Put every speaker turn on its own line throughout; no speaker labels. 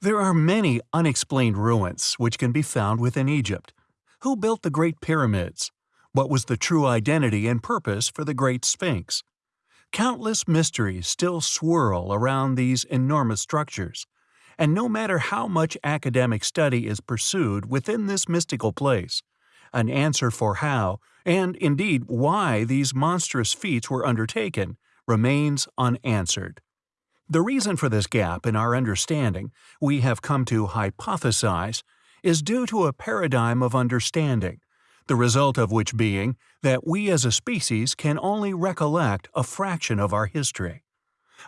There are many unexplained ruins which can be found within Egypt. Who built the Great Pyramids? What was the true identity and purpose for the Great Sphinx? Countless mysteries still swirl around these enormous structures, and no matter how much academic study is pursued within this mystical place, an answer for how, and indeed why these monstrous feats were undertaken, remains unanswered. The reason for this gap in our understanding, we have come to hypothesize, is due to a paradigm of understanding, the result of which being that we as a species can only recollect a fraction of our history.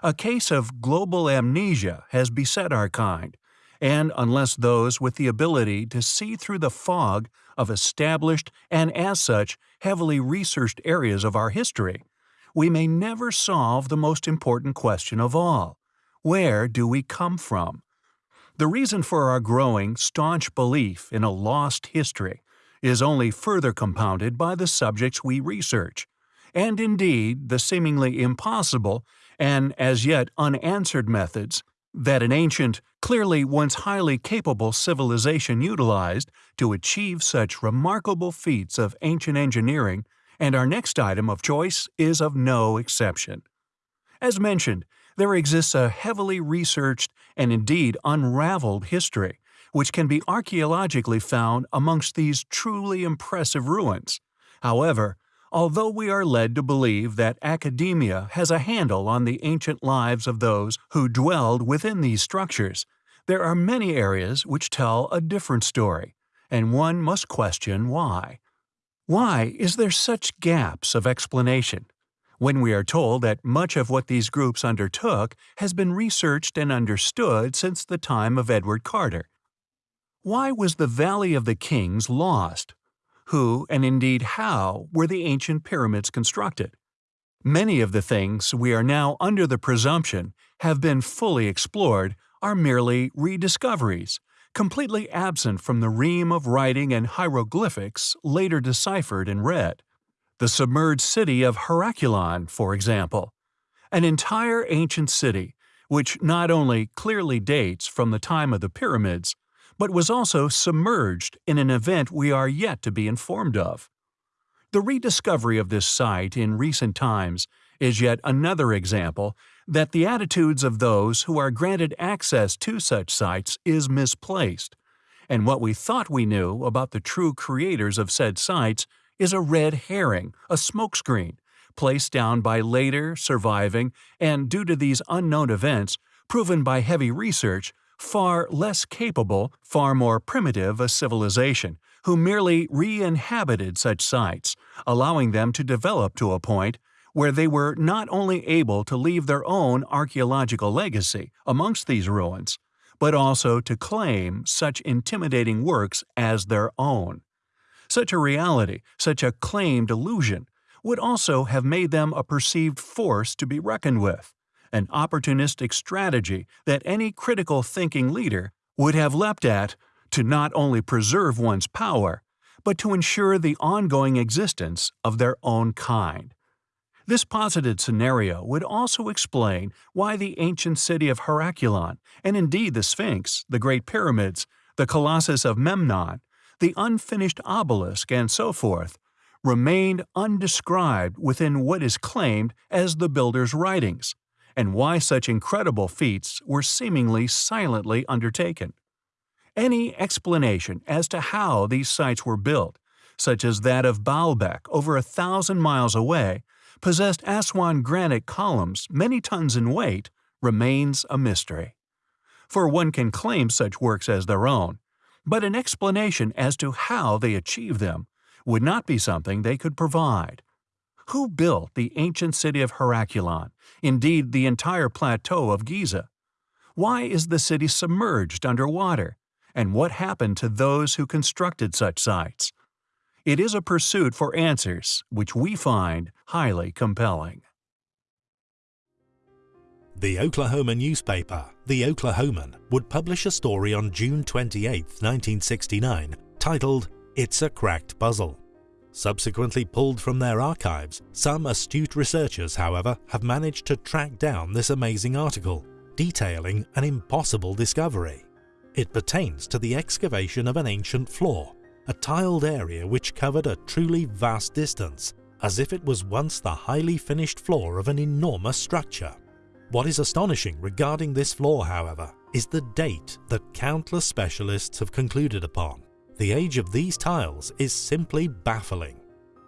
A case of global amnesia has beset our kind, and unless those with the ability to see through the fog of established and as such heavily researched areas of our history, we may never solve the most important question of all where do we come from? The reason for our growing, staunch belief in a lost history is only further compounded by the subjects we research, and indeed the seemingly impossible and as yet unanswered methods that an ancient, clearly once highly capable civilization utilized to achieve such remarkable feats of ancient engineering and our next item of choice is of no exception. As mentioned, there exists a heavily researched and indeed unraveled history, which can be archaeologically found amongst these truly impressive ruins. However, although we are led to believe that academia has a handle on the ancient lives of those who dwelled within these structures, there are many areas which tell a different story, and one must question why. Why is there such gaps of explanation? When we are told that much of what these groups undertook has been researched and understood since the time of Edward Carter. Why was the Valley of the Kings lost? Who, and indeed how, were the ancient pyramids constructed? Many of the things we are now under the presumption have been fully explored are merely rediscoveries, completely absent from the ream of writing and hieroglyphics later deciphered and read. The submerged city of Heracleion, for example. An entire ancient city, which not only clearly dates from the time of the pyramids, but was also submerged in an event we are yet to be informed of. The rediscovery of this site in recent times is yet another example that the attitudes of those who are granted access to such sites is misplaced, and what we thought we knew about the true creators of said sites is a red herring, a smokescreen, placed down by later, surviving, and due to these unknown events, proven by heavy research, far less capable, far more primitive a civilization, who merely re-inhabited such sites, allowing them to develop to a point where they were not only able to leave their own archaeological legacy amongst these ruins, but also to claim such intimidating works as their own. Such a reality, such a claimed illusion, would also have made them a perceived force to be reckoned with, an opportunistic strategy that any critical thinking leader would have leapt at to not only preserve one's power, but to ensure the ongoing existence of their own kind. This posited scenario would also explain why the ancient city of Heracleion, and indeed the Sphinx, the Great Pyramids, the Colossus of Memnon, the unfinished obelisk, and so forth, remained undescribed within what is claimed as the builder's writings, and why such incredible feats were seemingly silently undertaken. Any explanation as to how these sites were built, such as that of Baalbek over a thousand miles away, possessed Aswan granite columns many tons in weight remains a mystery. For one can claim such works as their own, but an explanation as to how they achieved them would not be something they could provide. Who built the ancient city of Heracleion, indeed the entire plateau of Giza? Why is the city submerged under water? And what happened to those who constructed such sites? It is a pursuit for answers which we find highly compelling.
The Oklahoma newspaper, The Oklahoman, would publish a story on June 28, 1969, titled It's a Cracked Puzzle. Subsequently pulled from their archives, some astute researchers, however, have managed to track down this amazing article, detailing an impossible discovery. It pertains to the excavation of an ancient floor, a tiled area which covered a truly vast distance, as if it was once the highly finished floor of an enormous structure. What is astonishing regarding this floor, however, is the date that countless specialists have concluded upon. The age of these tiles is simply baffling.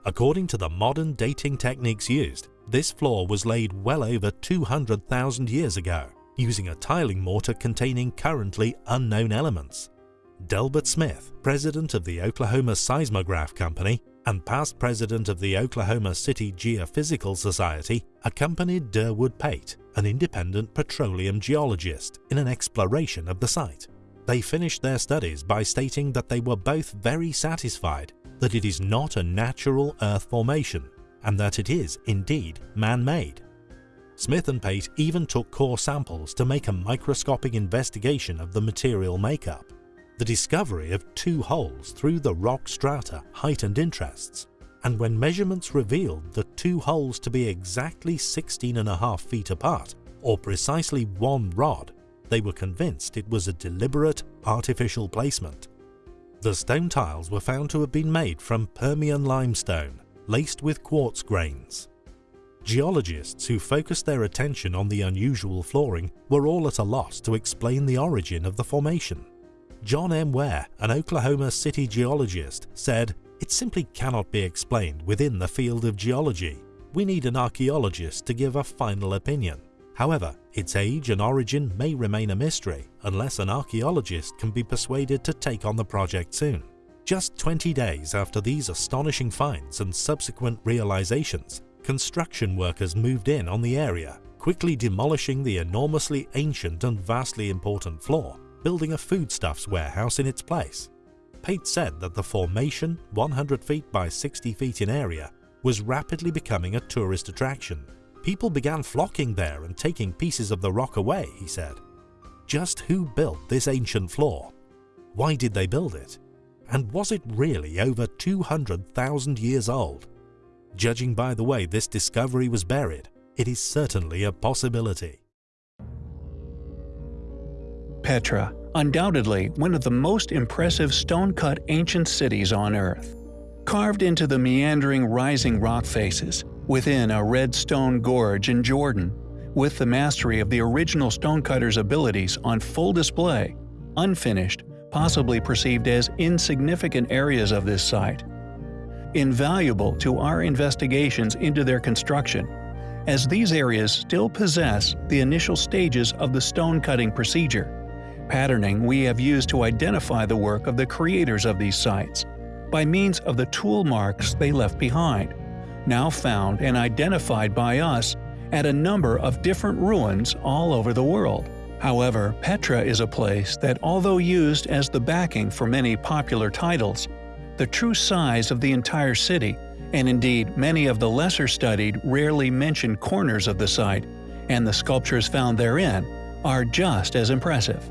According to the modern dating techniques used, this floor was laid well over 200,000 years ago, using a tiling mortar containing currently unknown elements. Delbert Smith, president of the Oklahoma Seismograph Company and past president of the Oklahoma City Geophysical Society, accompanied Durwood Pate, an independent petroleum geologist, in an exploration of the site. They finished their studies by stating that they were both very satisfied that it is not a natural earth formation and that it is indeed man-made. Smith and Pate even took core samples to make a microscopic investigation of the material makeup. The discovery of two holes through the rock strata heightened interests, and when measurements revealed the two holes to be exactly 16 and a half feet apart, or precisely one rod, they were convinced it was a deliberate, artificial placement. The stone tiles were found to have been made from Permian limestone, laced with quartz grains. Geologists who focused their attention on the unusual flooring were all at a loss to explain the origin of the formation. John M. Ware, an Oklahoma City geologist, said, It simply cannot be explained within the field of geology. We need an archaeologist to give a final opinion. However, its age and origin may remain a mystery unless an archaeologist can be persuaded to take on the project soon. Just 20 days after these astonishing finds and subsequent realizations, construction workers moved in on the area, quickly demolishing the enormously ancient and vastly important floor, building a foodstuffs warehouse in its place. Pate said that the formation, 100 feet by 60 feet in area, was rapidly becoming a tourist attraction. People began flocking there and taking pieces of the rock away, he said. Just who built this ancient floor? Why did they build it? And was it really over 200,000 years old? Judging by the way this discovery was buried, it is certainly a possibility.
Petra, undoubtedly one of the most impressive stone-cut ancient cities on Earth. Carved into the meandering rising rock faces, within a red stone gorge in Jordan, with the mastery of the original stonecutter's abilities on full display, unfinished, possibly perceived as insignificant areas of this site. Invaluable to our investigations into their construction, as these areas still possess the initial stages of the stone cutting procedure. Patterning we have used to identify the work of the creators of these sites, by means of the tool marks they left behind, now found and identified by us at a number of different ruins all over the world. However, Petra is a place that although used as the backing for many popular titles, the true size of the entire city, and indeed many of the lesser studied rarely mentioned corners of the site, and the sculptures found therein, are just as impressive.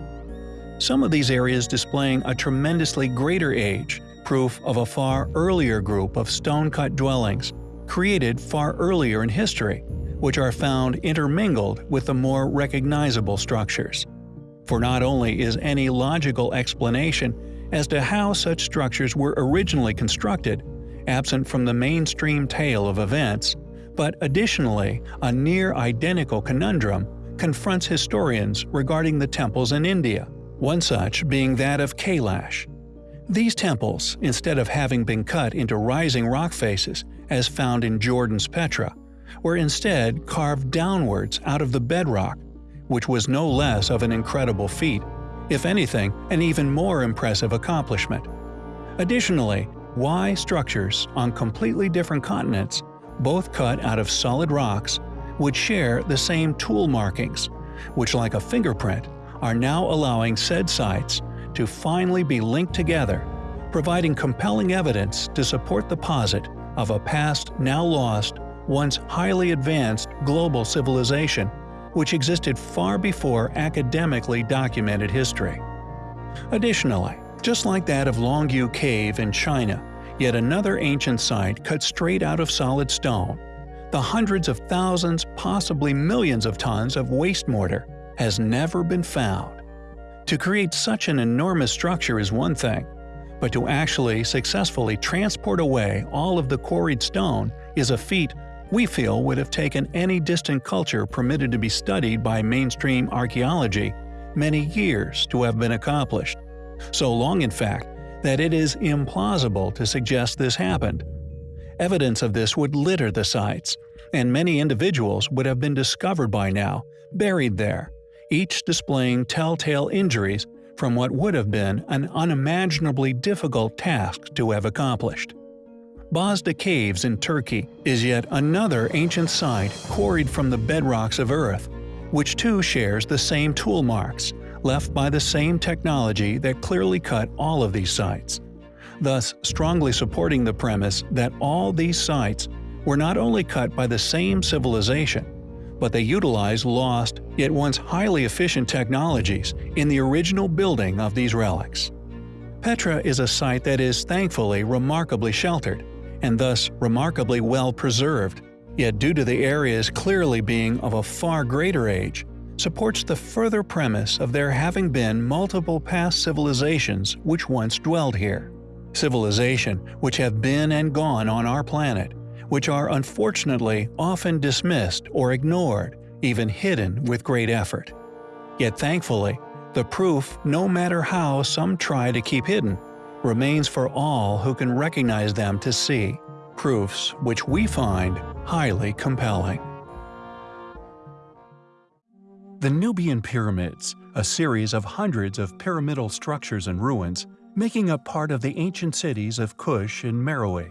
Some of these areas displaying a tremendously greater age, proof of a far earlier group of stone-cut dwellings, created far earlier in history, which are found intermingled with the more recognizable structures. For not only is any logical explanation as to how such structures were originally constructed absent from the mainstream tale of events, but additionally a near-identical conundrum confronts historians regarding the temples in India, one such being that of Kailash. These temples, instead of having been cut into rising rock faces, as found in Jordan's Petra, were instead carved downwards out of the bedrock, which was no less of an incredible feat, if anything, an even more impressive accomplishment. Additionally, why structures on completely different continents, both cut out of solid rocks, would share the same tool markings, which like a fingerprint, are now allowing said sites to finally be linked together, providing compelling evidence to support the posit of a past now lost once highly advanced global civilization, which existed far before academically documented history. Additionally, just like that of Longyou Cave in China, yet another ancient site cut straight out of solid stone, the hundreds of thousands, possibly millions of tons of waste mortar has never been found.
To create such an enormous structure is one thing, but to actually successfully transport away all of the quarried stone is a feat we feel would have taken any distant culture permitted to be studied by mainstream archaeology many years to have been accomplished. So long, in fact, that it is implausible to suggest this happened. Evidence of this would litter the sites, and many individuals would have been discovered by now, buried there, each displaying telltale injuries from what would have been an unimaginably difficult task to have accomplished. Bozda Caves in Turkey is yet another ancient site quarried from the bedrocks of Earth, which too shares the same tool marks, left by the same technology that clearly cut all of these sites, thus strongly supporting the premise that all these sites were not only cut by the same civilization, but they utilized lost yet once highly efficient technologies in the original building of these relics. Petra is a site that is thankfully remarkably sheltered, and thus remarkably well preserved, yet due to the areas clearly being of a far greater age, supports the further premise of there having been multiple past civilizations which once dwelled here. Civilization which have been and gone on our planet, which are unfortunately often dismissed or ignored, even hidden with great effort. Yet thankfully, the proof, no matter how some try to keep hidden, remains for all who can recognize them to see, proofs which we find highly compelling.
The Nubian Pyramids, a series of hundreds of pyramidal structures and ruins, making up part of the ancient cities of Kush and Meroe.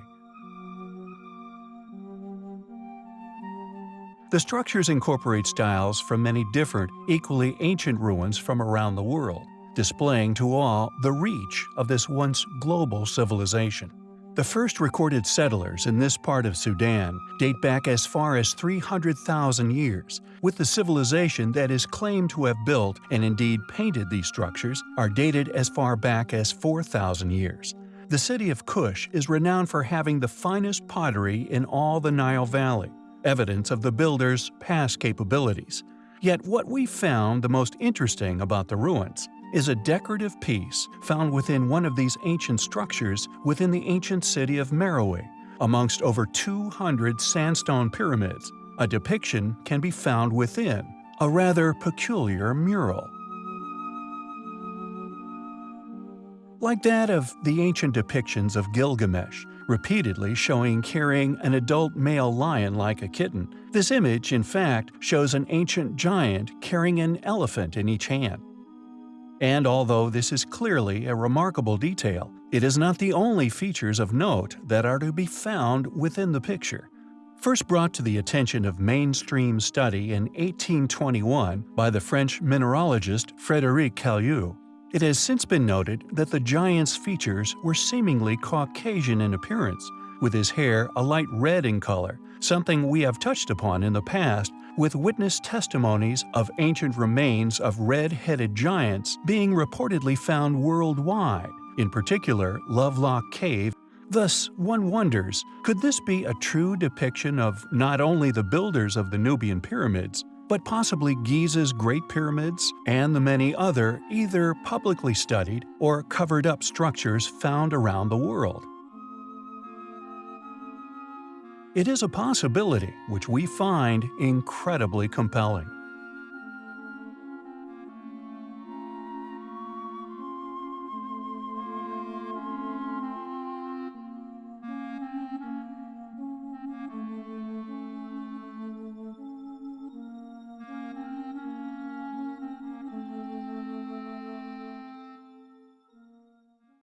The structures incorporate styles from many different, equally ancient ruins from around the world, displaying to all the reach of this once global civilization. The first recorded settlers in this part of Sudan date back as far as 300,000 years, with the civilization that is claimed to have built and indeed painted these structures are dated as far back as 4,000 years. The city of Kush is renowned for having the finest pottery in all the Nile Valley, evidence of the builders' past capabilities. Yet what we found the most interesting about the ruins is a decorative piece found within one of these ancient structures within the ancient city of Meroe. Amongst over 200 sandstone pyramids, a depiction can be found within, a rather peculiar mural. Like that of the ancient depictions of Gilgamesh, repeatedly showing carrying an adult male lion like a kitten, this image, in fact, shows an ancient giant carrying an elephant in each hand. And although this is clearly a remarkable detail, it is not the only features of note that are to be found within the picture. First brought to the attention of mainstream study in 1821 by the French mineralogist Frédéric Cailliaud, it has since been noted that the giant's features were seemingly Caucasian in appearance, with his hair a light red in color, something we have touched upon in the past with witness testimonies of ancient remains of red-headed giants being reportedly found worldwide, in particular Lovelock Cave. Thus, one wonders, could this be a true depiction of not only the builders of the Nubian pyramids, but possibly Giza's Great Pyramids and the many other either publicly studied or covered-up structures found around the world? It is a possibility which we find incredibly compelling.